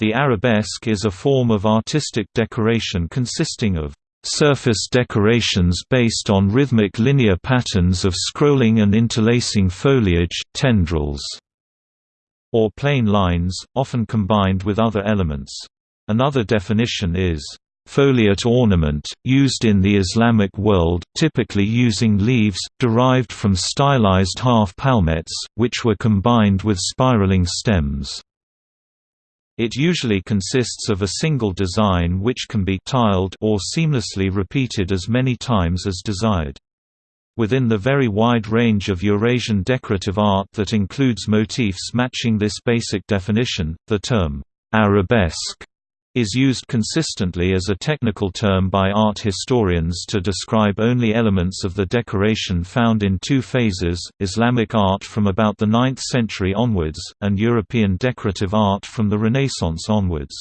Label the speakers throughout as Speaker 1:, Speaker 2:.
Speaker 1: The arabesque is a form of artistic decoration consisting of surface decorations based on rhythmic linear patterns of scrolling and interlacing foliage tendrils, or plain lines, often combined with other elements. Another definition is foliate ornament, used in the Islamic world, typically using leaves, derived from stylized half-palmettes, which were combined with spiraling stems. It usually consists of a single design which can be tiled or seamlessly repeated as many times as desired. Within the very wide range of Eurasian decorative art that includes motifs matching this basic definition, the term, arabesque is used consistently as a technical term by art historians to describe only elements of the decoration found in two phases, Islamic art from about the 9th century onwards, and European decorative art from the Renaissance onwards.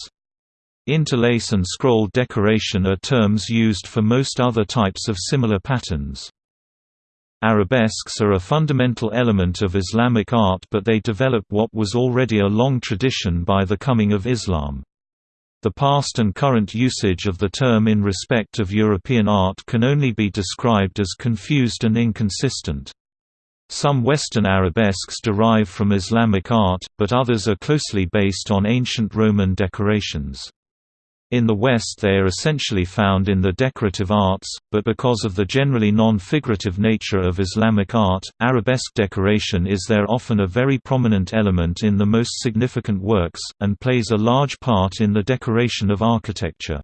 Speaker 1: Interlace and scroll decoration are terms used for most other types of similar patterns. Arabesques are a fundamental element of Islamic art but they develop what was already a long tradition by the coming of Islam. The past and current usage of the term in respect of European art can only be described as confused and inconsistent. Some Western arabesques derive from Islamic art, but others are closely based on ancient Roman decorations. In the West they are essentially found in the decorative arts, but because of the generally non-figurative nature of Islamic art, arabesque decoration is there often a very prominent element in the most significant works, and plays a large part in the decoration of architecture.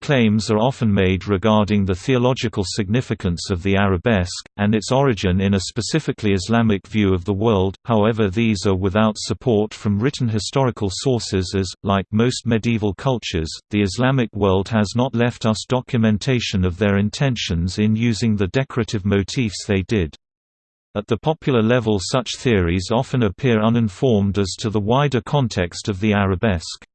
Speaker 1: Claims are often made regarding the theological significance of the arabesque, and its origin in a specifically Islamic view of the world, however these are without support from written historical sources as, like most medieval cultures, the Islamic world has not left us documentation of their intentions in using the decorative motifs they did. At the popular level such theories often appear uninformed as to the wider context of the arabesque.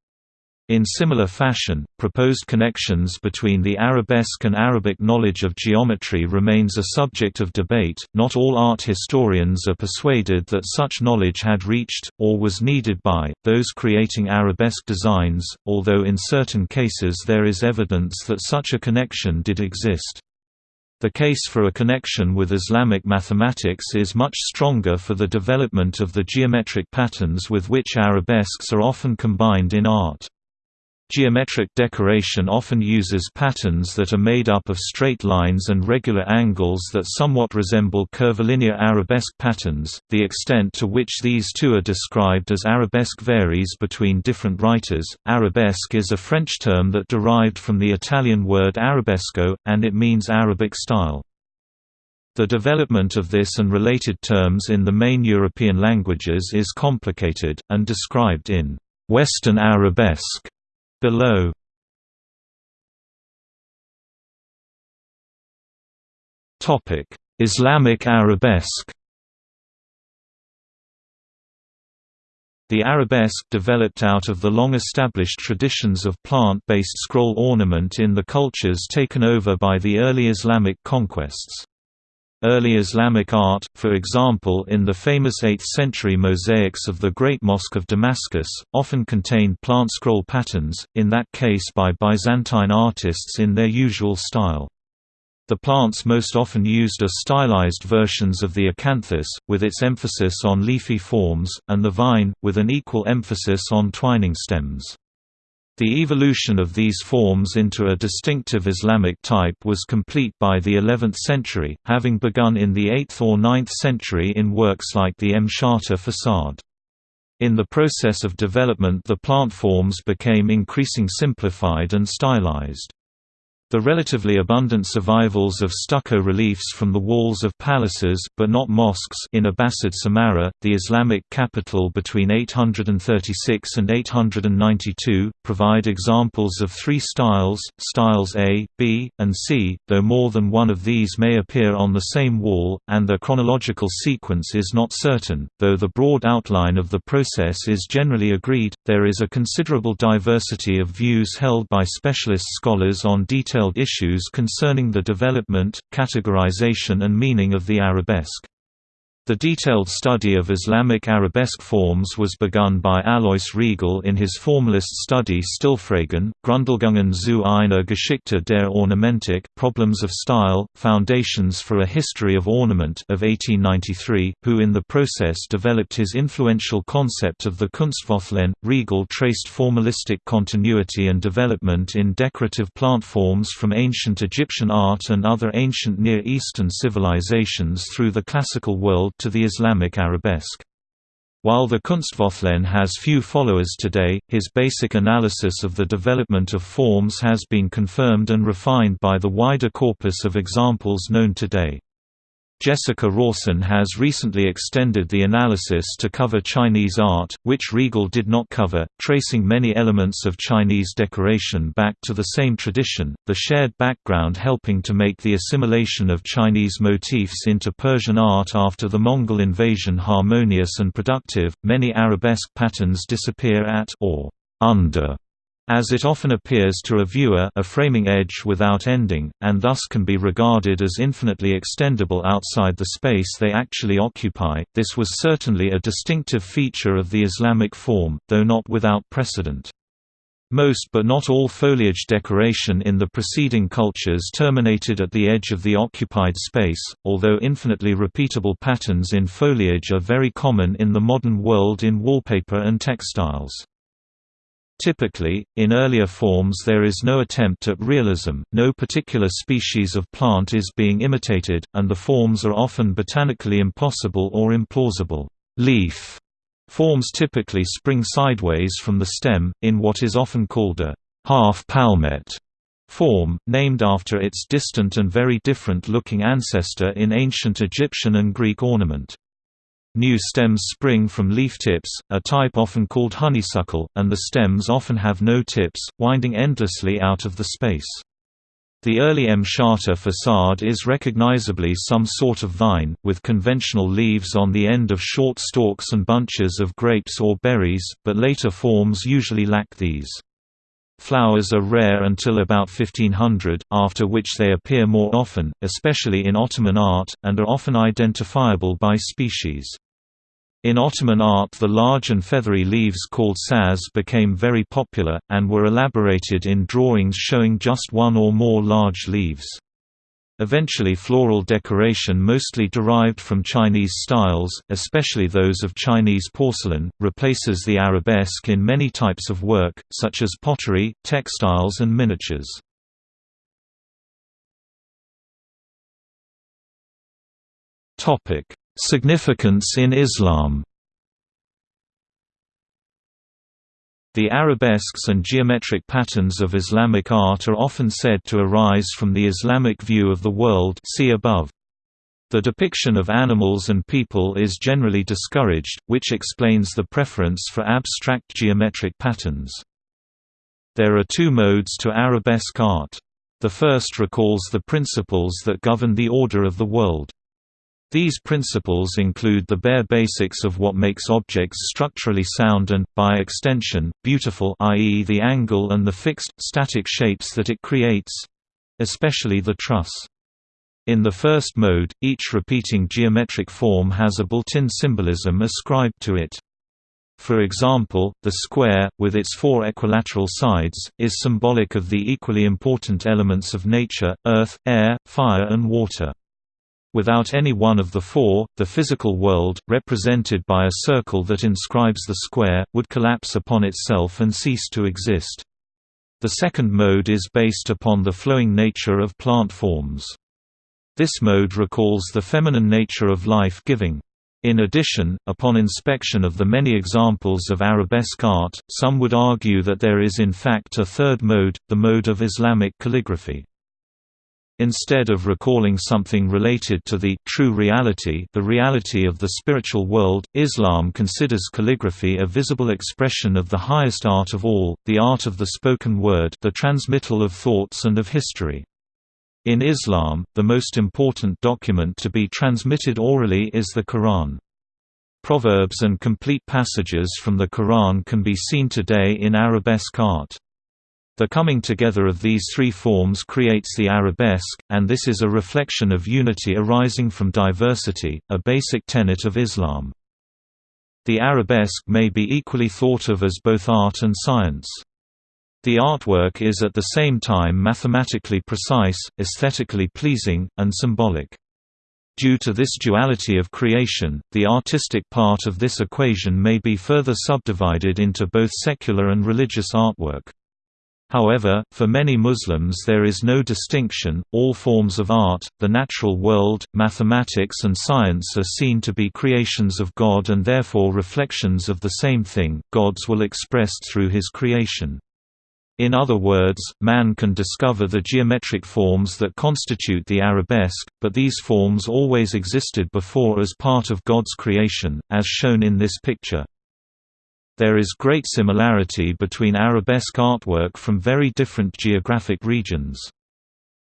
Speaker 1: In similar fashion, proposed connections between the arabesque and Arabic knowledge of geometry remains a subject of debate. Not all art historians are persuaded that such knowledge had reached, or was needed by, those creating arabesque designs, although in certain cases there is evidence that such a connection did exist. The case for a connection with Islamic mathematics is much stronger for the development of the geometric patterns with which arabesques are often combined in art. Geometric decoration often uses patterns that are made up of straight lines and regular angles that somewhat resemble curvilinear arabesque patterns. The extent to which these two are described as arabesque varies between different writers. Arabesque is a French term that derived from the Italian word arabesco, and it means Arabic style. The development of this and related terms in the main European languages is complicated, and described in Western Arabesque Below Topic: Islamic arabesque. The arabesque developed out of the long-established traditions of plant-based scroll ornament in the cultures taken over by the early Islamic conquests. Early Islamic art, for example in the famous 8th-century mosaics of the Great Mosque of Damascus, often contained plant scroll patterns, in that case by Byzantine artists in their usual style. The plants most often used are stylized versions of the acanthus, with its emphasis on leafy forms, and the vine, with an equal emphasis on twining stems. The evolution of these forms into a distinctive Islamic type was complete by the 11th century, having begun in the 8th or 9th century in works like the Mshatta facade. In the process of development the plant forms became increasing simplified and stylized. The relatively abundant survivals of stucco reliefs from the walls of palaces but not mosques in Abbasid Samarra, the Islamic capital between 836 and 892, provide examples of three styles, styles A, B, and C, though more than one of these may appear on the same wall, and their chronological sequence is not certain, though the broad outline of the process is generally agreed. There is a considerable diversity of views held by specialist scholars on detailed detailed issues concerning the development, categorization and meaning of the arabesque. The detailed study of Islamic arabesque forms was begun by Alois Riegl in his formalist study Stilfragen, Grundlegungen zu einer Geschichte der Ornamentik Problems of Style, Foundations for a History of Ornament of 1893, who in the process developed his influential concept of the Kunstwollen. Riegl traced formalistic continuity and development in decorative plant forms from ancient Egyptian art and other ancient Near Eastern civilizations through the classical world to the Islamic arabesque. While the Kunstwollen has few followers today, his basic analysis of the development of forms has been confirmed and refined by the wider corpus of examples known today. Jessica Rawson has recently extended the analysis to cover Chinese art, which Riegl did not cover, tracing many elements of Chinese decoration back to the same tradition, the shared background helping to make the assimilation of Chinese motifs into Persian art after the Mongol invasion harmonious and productive. Many arabesque patterns disappear at or under as it often appears to a viewer a framing edge without ending, and thus can be regarded as infinitely extendable outside the space they actually occupy, this was certainly a distinctive feature of the Islamic form, though not without precedent. Most but not all foliage decoration in the preceding cultures terminated at the edge of the occupied space, although infinitely repeatable patterns in foliage are very common in the modern world in wallpaper and textiles. Typically, in earlier forms there is no attempt at realism, no particular species of plant is being imitated, and the forms are often botanically impossible or implausible. Leaf forms typically spring sideways from the stem, in what is often called a half-palmette form, named after its distant and very different-looking ancestor in ancient Egyptian and Greek ornament. New stems spring from leaf tips, a type often called honeysuckle, and the stems often have no tips, winding endlessly out of the space. The early Mshatta facade is recognizably some sort of vine, with conventional leaves on the end of short stalks and bunches of grapes or berries, but later forms usually lack these. Flowers are rare until about 1500, after which they appear more often, especially in Ottoman art, and are often identifiable by species. In Ottoman art the large and feathery leaves called saz became very popular, and were elaborated in drawings showing just one or more large leaves. Eventually floral decoration mostly derived from Chinese styles, especially those of Chinese porcelain, replaces the arabesque in many types of work, such as pottery, textiles and miniatures. Significance in Islam The arabesques and geometric patterns of Islamic art are often said to arise from the Islamic view of the world see above. The depiction of animals and people is generally discouraged, which explains the preference for abstract geometric patterns. There are two modes to arabesque art. The first recalls the principles that govern the order of the world. These principles include the bare basics of what makes objects structurally sound and, by extension, beautiful i.e. the angle and the fixed, static shapes that it creates—especially the truss. In the first mode, each repeating geometric form has a built-in symbolism ascribed to it. For example, the square, with its four equilateral sides, is symbolic of the equally important elements of nature, earth, air, fire and water. Without any one of the four, the physical world, represented by a circle that inscribes the square, would collapse upon itself and cease to exist. The second mode is based upon the flowing nature of plant forms. This mode recalls the feminine nature of life-giving. In addition, upon inspection of the many examples of arabesque art, some would argue that there is in fact a third mode, the mode of Islamic calligraphy. Instead of recalling something related to the true reality the reality of the spiritual world, Islam considers calligraphy a visible expression of the highest art of all, the art of the spoken word the transmittal of thoughts and of history. In Islam, the most important document to be transmitted orally is the Quran. Proverbs and complete passages from the Quran can be seen today in arabesque art. The coming together of these three forms creates the arabesque, and this is a reflection of unity arising from diversity, a basic tenet of Islam. The arabesque may be equally thought of as both art and science. The artwork is at the same time mathematically precise, aesthetically pleasing, and symbolic. Due to this duality of creation, the artistic part of this equation may be further subdivided into both secular and religious artwork. However, for many Muslims there is no distinction, all forms of art, the natural world, mathematics and science are seen to be creations of God and therefore reflections of the same thing, God's will expressed through his creation. In other words, man can discover the geometric forms that constitute the arabesque, but these forms always existed before as part of God's creation, as shown in this picture. There is great similarity between arabesque artwork from very different geographic regions.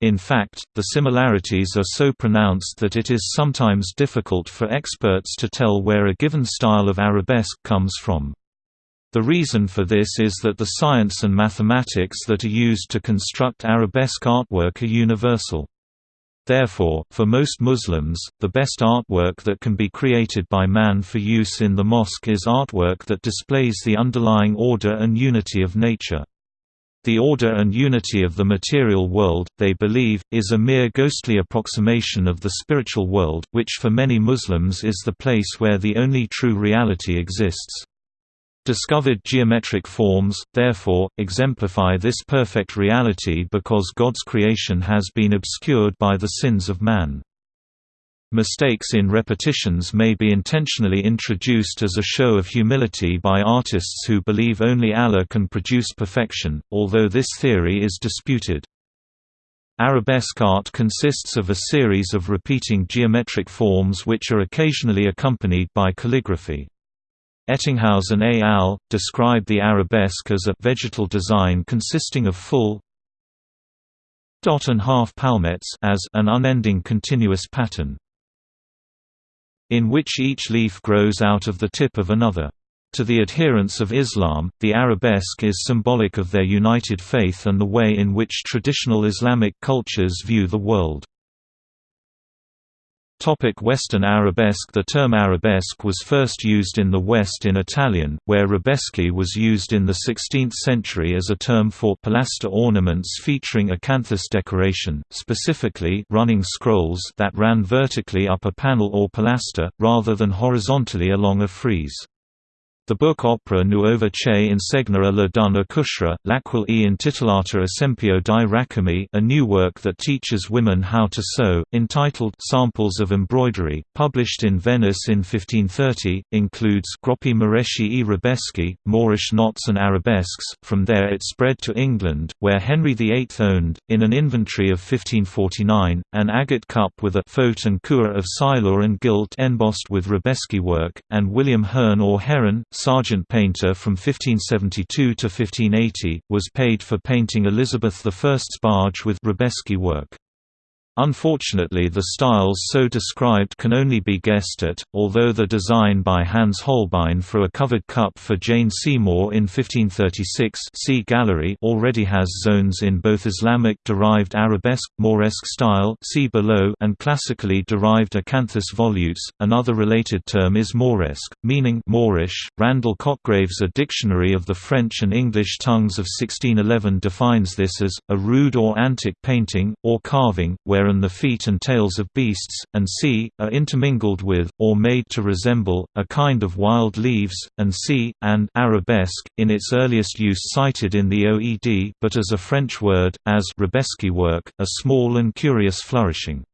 Speaker 1: In fact, the similarities are so pronounced that it is sometimes difficult for experts to tell where a given style of arabesque comes from. The reason for this is that the science and mathematics that are used to construct arabesque artwork are universal. Therefore, for most Muslims, the best artwork that can be created by man for use in the mosque is artwork that displays the underlying order and unity of nature. The order and unity of the material world, they believe, is a mere ghostly approximation of the spiritual world, which for many Muslims is the place where the only true reality exists. Discovered geometric forms, therefore, exemplify this perfect reality because God's creation has been obscured by the sins of man. Mistakes in repetitions may be intentionally introduced as a show of humility by artists who believe only Allah can produce perfection, although this theory is disputed. Arabesque art consists of a series of repeating geometric forms which are occasionally accompanied by calligraphy. Ettinghausen et al. describe the arabesque as a vegetal design consisting of full dot and half palmettes as an unending continuous pattern in which each leaf grows out of the tip of another. To the adherents of Islam, the arabesque is symbolic of their united faith and the way in which traditional Islamic cultures view the world. Topic Western Arabesque The term arabesque was first used in the West in Italian, where rabeschi was used in the 16th century as a term for pilaster ornaments featuring acanthus decoration, specifically running scrolls that ran vertically up a panel or pilaster, rather than horizontally along a frieze. The book opera Nuova che insegna la donna cucire, l'aquil e intitolata Esempio di Racami a new work that teaches women how to sew, entitled Samples of Embroidery, published in Venice in 1530, includes Groppi Moreschi e Rabeschi, Moorish knots and arabesques. From there it spread to England, where Henry VIII owned, in an inventory of 1549, an agate cup with a faute and coeur of silur and gilt embossed with Rabeschi work, and William Herne or Heron, sergeant painter from 1572 to 1580, was paid for painting Elizabeth I's barge with Rabeschi work. Unfortunately the styles so described can only be guessed at, although the design by Hans Holbein for a covered cup for Jane Seymour in 1536 see gallery already has zones in both Islamic-derived arabesque, Moresque style see below and classically derived acanthus volutes. Another related term is Mauresque, meaning Moorish. Randle Cotgrave's A Dictionary of the French and English Tongues of 1611 defines this as, a rude or antique painting, or carving, where wherein the feet and tails of beasts, and c, are intermingled with, or made to resemble, a kind of wild leaves, and c, and arabesque, in its earliest use cited in the OED but as a French word, as Rabesque work, a small and curious flourishing.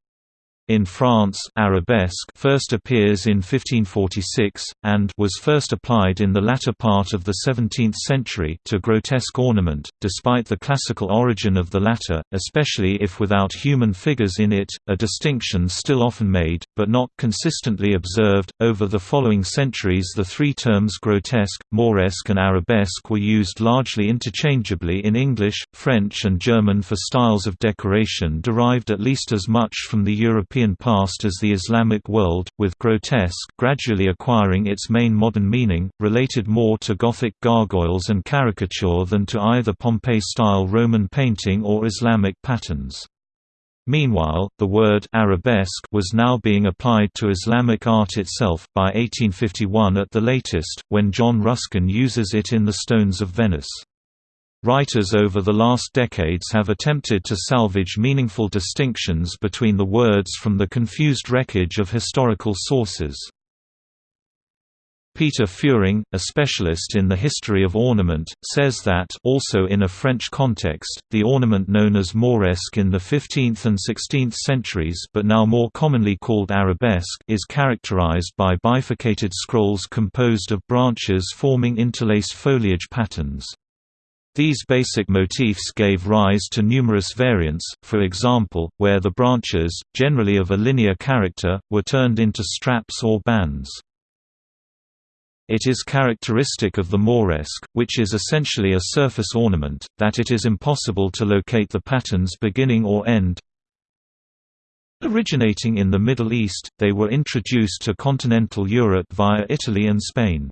Speaker 1: In France, arabesque first appears in 1546, and was first applied in the latter part of the 17th century to grotesque ornament, despite the classical origin of the latter, especially if without human figures in it, a distinction still often made, but not consistently observed. Over the following centuries the three terms grotesque, mauresque and arabesque were used largely interchangeably in English, French and German for styles of decoration derived at least as much from the European European past as the Islamic world, with grotesque gradually acquiring its main modern meaning, related more to Gothic gargoyles and caricature than to either Pompeii-style Roman painting or Islamic patterns. Meanwhile, the word arabesque was now being applied to Islamic art itself, by 1851 at the latest, when John Ruskin uses it in The Stones of Venice. Writers over the last decades have attempted to salvage meaningful distinctions between the words from the confused wreckage of historical sources. Peter Fuhring, a specialist in the history of ornament, says that also in a French context, the ornament known as mauresque in the 15th and 16th centuries but now more commonly called arabesque is characterized by bifurcated scrolls composed of branches forming interlaced foliage patterns. These basic motifs gave rise to numerous variants, for example, where the branches, generally of a linear character, were turned into straps or bands. It is characteristic of the mauresque, which is essentially a surface ornament, that it is impossible to locate the pattern's beginning or end. Originating in the Middle East, they were introduced to continental Europe via Italy and Spain.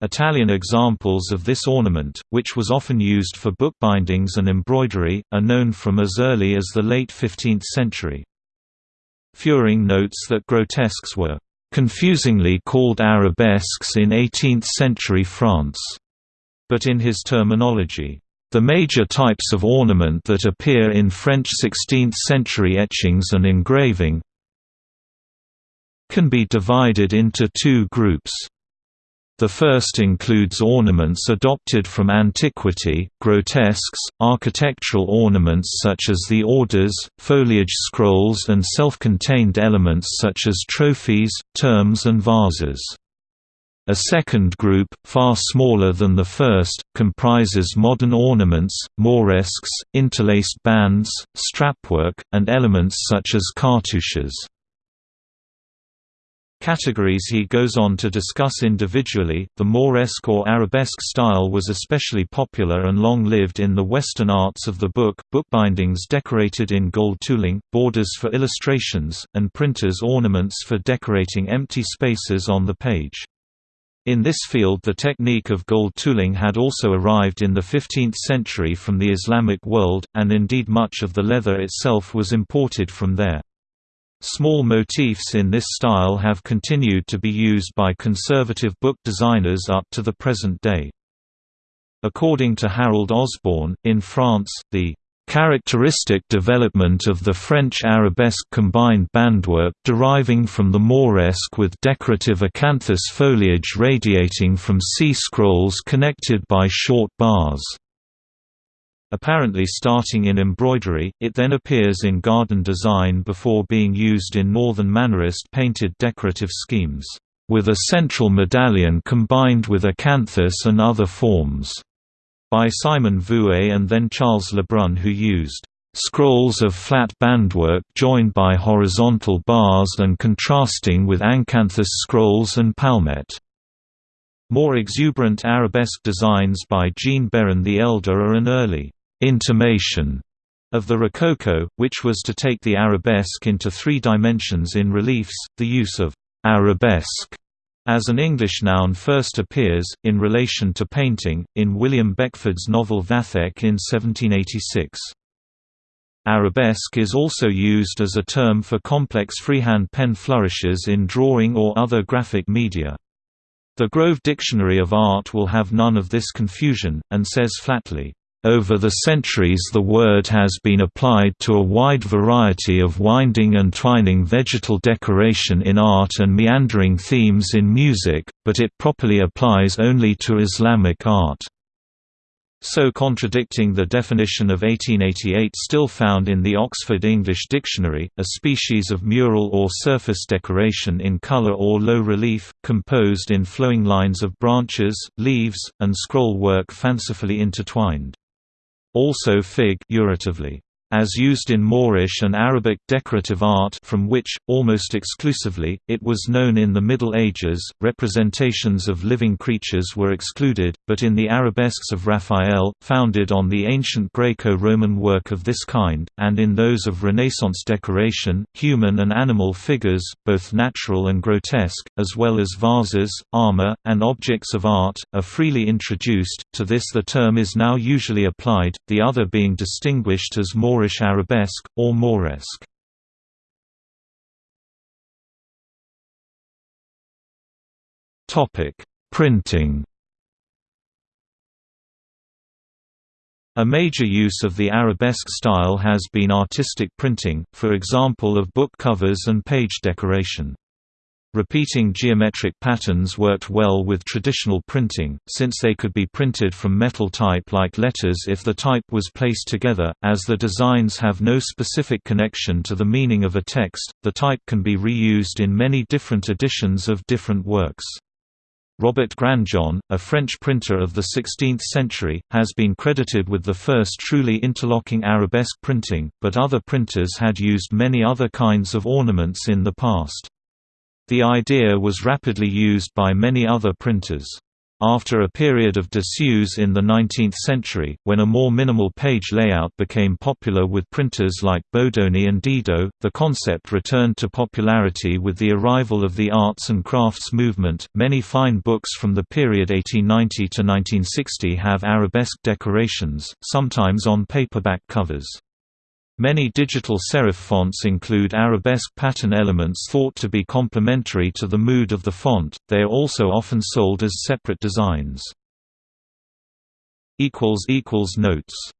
Speaker 1: Italian examples of this ornament, which was often used for bookbindings and embroidery, are known from as early as the late 15th century. Fuhring notes that grotesques were confusingly called arabesques in 18th-century France, but in his terminology, the major types of ornament that appear in French 16th-century etchings and engraving can be divided into two groups. The first includes ornaments adopted from antiquity, grotesques, architectural ornaments such as the orders, foliage scrolls and self-contained elements such as trophies, terms and vases. A second group, far smaller than the first, comprises modern ornaments, moresques, interlaced bands, strapwork, and elements such as cartouches. Categories he goes on to discuss individually. The Mauresque or Arabesque style was especially popular and long lived in the Western arts of the book, bookbindings decorated in gold tooling, borders for illustrations, and printers' ornaments for decorating empty spaces on the page. In this field the technique of gold tooling had also arrived in the 15th century from the Islamic world, and indeed much of the leather itself was imported from there. Small motifs in this style have continued to be used by conservative book designers up to the present day. According to Harold Osborne, in France, the characteristic development of the French arabesque combined bandwork deriving from the Mauresque with decorative acanthus foliage radiating from C scrolls connected by short bars. Apparently starting in embroidery, it then appears in garden design before being used in Northern Mannerist painted decorative schemes, with a central medallion combined with acanthus and other forms, by Simon Vouet and then Charles Lebrun who used scrolls of flat bandwork joined by horizontal bars and contrasting with acanthus scrolls and palmette. More exuberant arabesque designs by Jean Bérain the Elder are an early intimation of the Rococo, which was to take the arabesque into three dimensions in reliefs. The use of arabesque as an English noun first appears, in relation to painting, in William Beckford's novel Vathek in 1786. Arabesque is also used as a term for complex freehand pen flourishes in drawing or other graphic media. The Grove Dictionary of Art will have none of this confusion, and says flatly, over the centuries the word has been applied to a wide variety of winding and twining vegetal decoration in art and meandering themes in music, but it properly applies only to Islamic art. So contradicting the definition of 1888 still found in the Oxford English Dictionary, a species of mural or surface decoration in color or low relief, composed in flowing lines of branches, leaves, and scroll work fancifully intertwined. Also fig as used in Moorish and Arabic decorative art from which, almost exclusively, it was known in the Middle Ages, representations of living creatures were excluded, but in the arabesques of Raphael, founded on the ancient Greco-Roman work of this kind, and in those of Renaissance decoration, human and animal figures, both natural and grotesque, as well as vases, armor, and objects of art, are freely introduced, to this the term is now usually applied, the other being distinguished as Moorish Moorish arabesque, or Mauresque. Printing A major use of the arabesque style has been artistic printing, for example of book covers and page decoration. Repeating geometric patterns worked well with traditional printing, since they could be printed from metal type like letters if the type was placed together. As the designs have no specific connection to the meaning of a text, the type can be reused in many different editions of different works. Robert Granjon, a French printer of the 16th century, has been credited with the first truly interlocking arabesque printing, but other printers had used many other kinds of ornaments in the past. The idea was rapidly used by many other printers. After a period of disuse in the 19th century, when a more minimal page layout became popular with printers like Bodoni and Didot, the concept returned to popularity with the arrival of the arts and crafts movement. Many fine books from the period 1890 to 1960 have arabesque decorations, sometimes on paperback covers. Many digital serif fonts include arabesque pattern elements thought to be complementary to the mood of the font, they are also often sold as separate designs. Notes